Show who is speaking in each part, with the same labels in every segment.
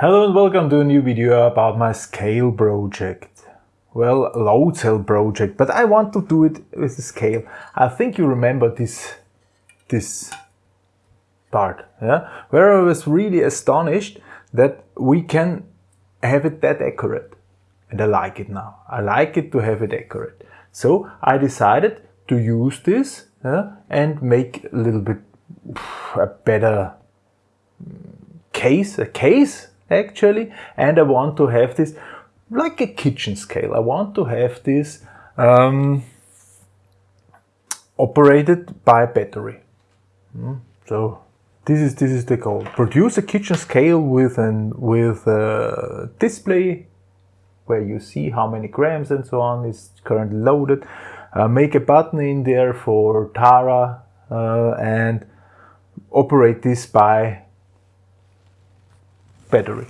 Speaker 1: Hello and welcome to a new video about my scale project. Well, load cell project, but I want to do it with the scale. I think you remember this, this part, yeah? Where I was really astonished that we can have it that accurate. And I like it now. I like it to have it accurate. So I decided to use this yeah, and make a little bit a better case, a case actually and I want to have this like a kitchen scale. I want to have this um, operated by battery. Mm. So this is this is the goal. Produce a kitchen scale with an with a display where you see how many grams and so on is currently loaded. Uh, make a button in there for Tara uh, and operate this by battery.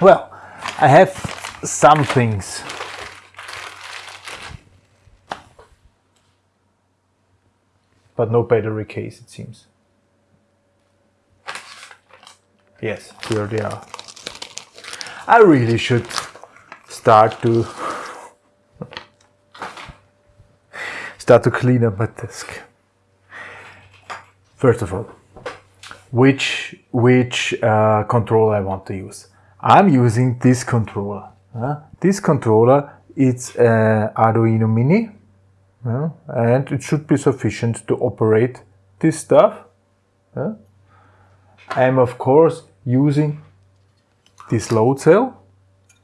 Speaker 1: Well, I have some things. But no battery case, it seems. Yes, here they are. I really should start to start to clean up my desk. First of all, which which uh, control I want to use. I'm using this controller. Uh, this controller it's uh, Arduino Mini uh, and it should be sufficient to operate this stuff. Uh, I'm of course using this load cell.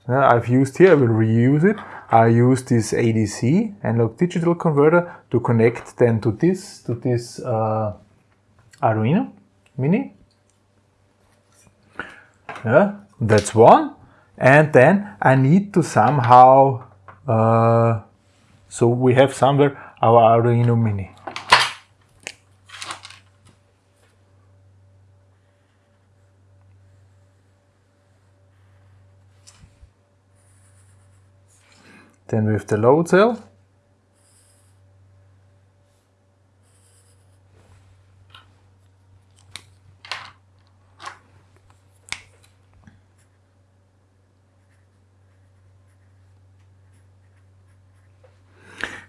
Speaker 1: I've used here, I will reuse it. I use this ADC analog digital converter to connect then to this, to this uh, Arduino Mini. Yeah, that's one. And then I need to somehow, uh, so we have somewhere our Arduino Mini. Then have the load cell.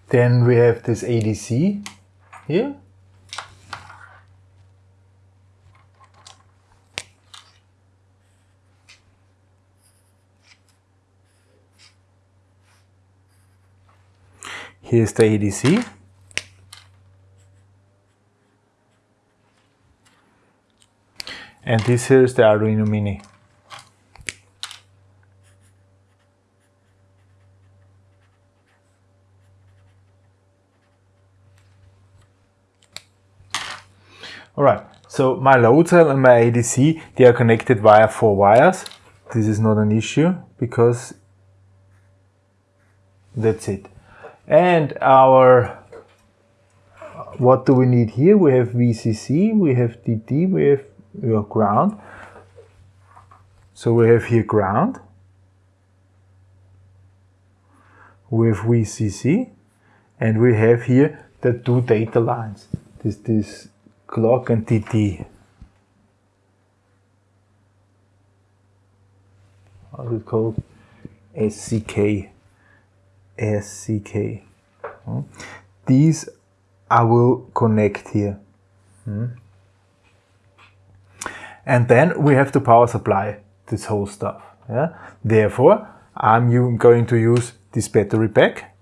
Speaker 1: Then we have this ADC here. Here's the ADC. And this here is the Arduino Mini. Alright, so my load cell and my ADC, they are connected via four wires. This is not an issue because that's it. And our, what do we need here? We have VCC, we have DD, we have ground. So we have here ground. We have VCC and we have here the two data lines. This, this clock and TT. How is it called? SCK. SCK. Hmm. These I will connect here. Hmm. And then we have to power supply this whole stuff. Yeah? Therefore, I'm going to use this battery pack.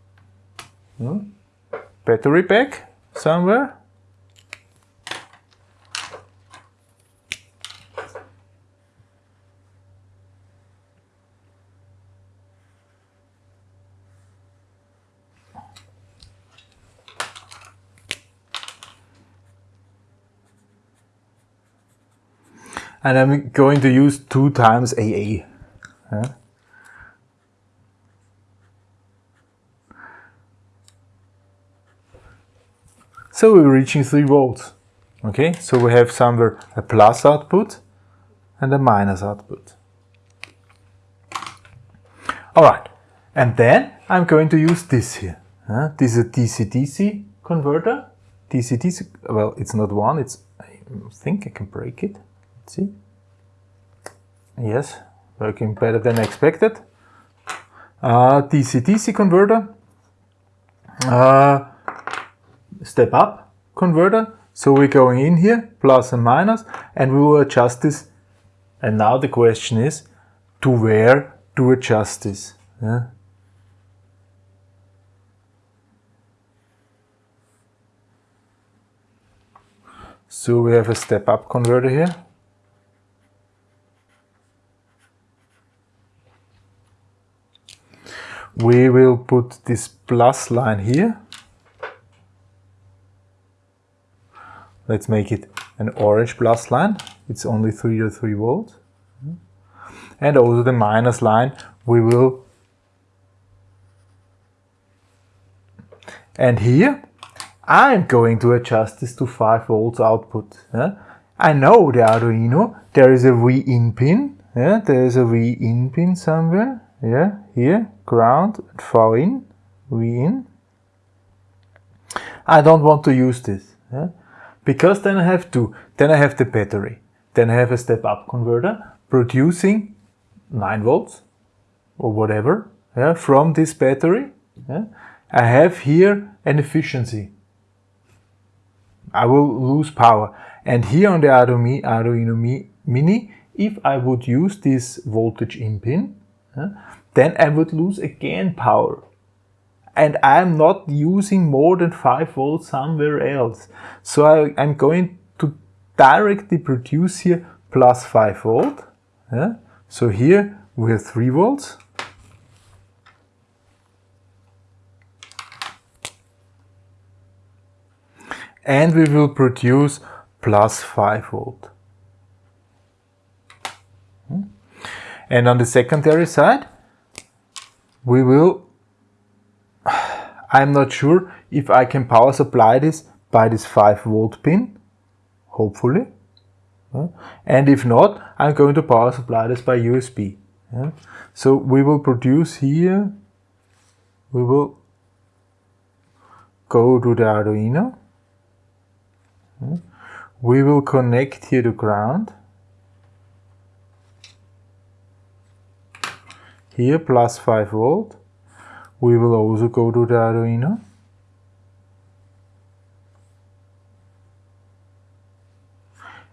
Speaker 1: Hmm. Battery pack somewhere. And I'm going to use 2 times AA. Yeah. So we're reaching 3 volts. Okay, so we have somewhere a plus output and a minus output. Alright, and then I'm going to use this here. Uh, this is a DC-DC converter. DC-DC, well, it's not one, it's, I think I can break it see Yes, working better than expected. Uh, DC-DC converter. Uh, step up converter. So we're going in here, plus and minus, and we will adjust this. And now the question is, to where to adjust this? Yeah? So we have a step up converter here. We will put this plus line here. Let's make it an orange plus line. It's only 3 to 3 volts. And also the minus line we will and here I'm going to adjust this to 5 volts output. Yeah? I know the Arduino, there is a V in pin, yeah? there is a V in pin somewhere, yeah, here, ground, V in, we in. I don't want to use this, yeah? because then I have to, then I have the battery, then I have a step up converter producing 9 volts or whatever yeah, from this battery. Yeah? I have here an efficiency I will lose power. And here on the Arduino Mini, if I would use this voltage in pin, then I would lose again power. And I'm not using more than 5 volts somewhere else. So I, am going to directly produce here plus 5 volt. Uh, so here we have 3 volts. and we will produce plus 5 volt. And on the secondary side, we will, I'm not sure if I can power supply this by this 5 volt pin, hopefully. And if not, I'm going to power supply this by USB. So we will produce here, we will go to the Arduino we will connect here to ground. Here plus 5 volt. We will also go to the Arduino.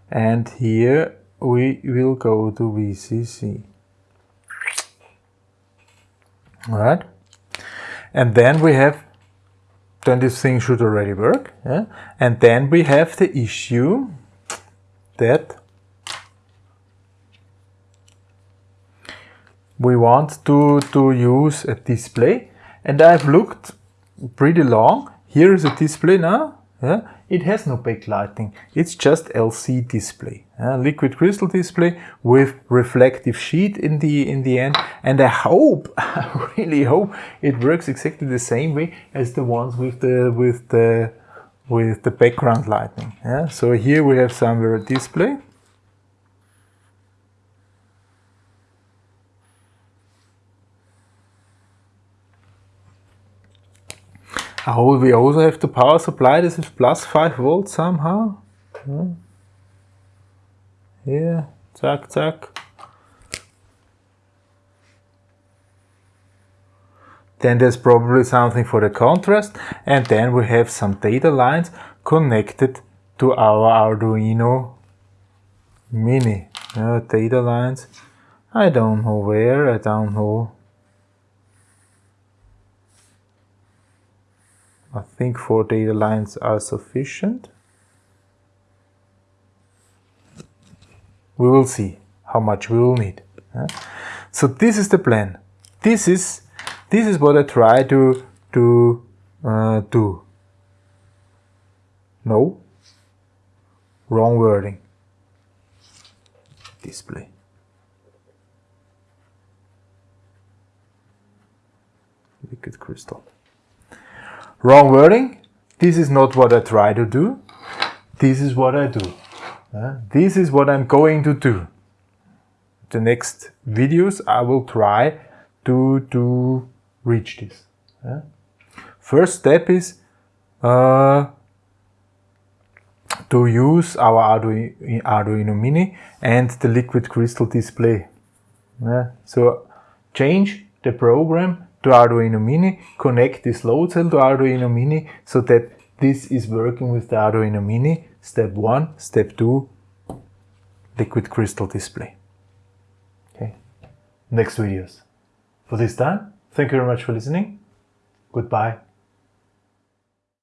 Speaker 1: And here we will go to VCC. Alright. And then we have then this thing should already work. Yeah? And then we have the issue that we want to, to use a display and I've looked pretty long. Here is a display now. Yeah? It has no backlighting. It's just LC display, liquid crystal display with reflective sheet in the in the end. And I hope, I really hope, it works exactly the same way as the ones with the with the with the background lighting. Yeah? So here we have somewhere a display. Oh, we also have to power supply this with plus 5 volts somehow. Yeah. Here, zack, zack. Then there's probably something for the contrast and then we have some data lines connected to our Arduino Mini. Uh, data lines, I don't know where, I don't know I think four data lines are sufficient. We will see how much we will need. So this is the plan. This is this is what I try to to uh, do. No, wrong wording. Display. Liquid crystal. Wrong wording. This is not what I try to do. This is what I do. Uh, this is what I'm going to do. The next videos I will try to, to reach this. Uh, first step is uh, to use our Arduino, Arduino Mini and the liquid crystal display So change the program to Arduino Mini, connect this load cell to Arduino Mini so that this is working with the Arduino Mini. Step one, step two, liquid crystal display. Okay, next videos. For this time, thank you very much for listening. Goodbye.